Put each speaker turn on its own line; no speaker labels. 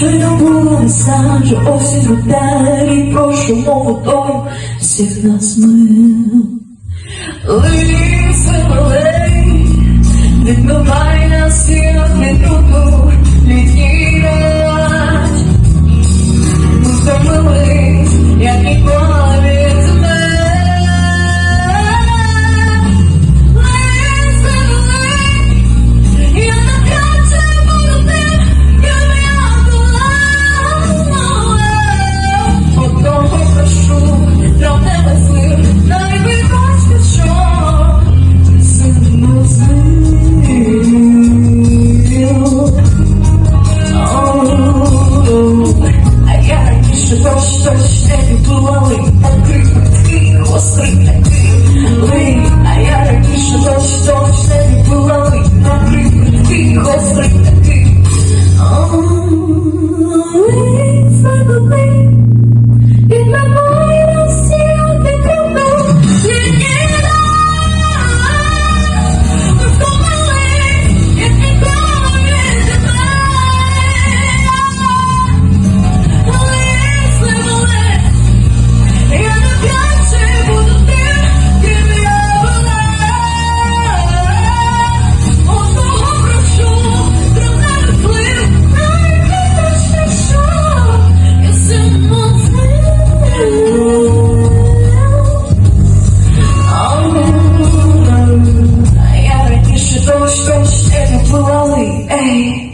Щойно було сам, що осінь вдарі, прошу мову дому всіх нас мил. Лисе малей, відмивай силах не трубу людей. Бач, та ще відломаний, покрив, гострий Paroli, eh?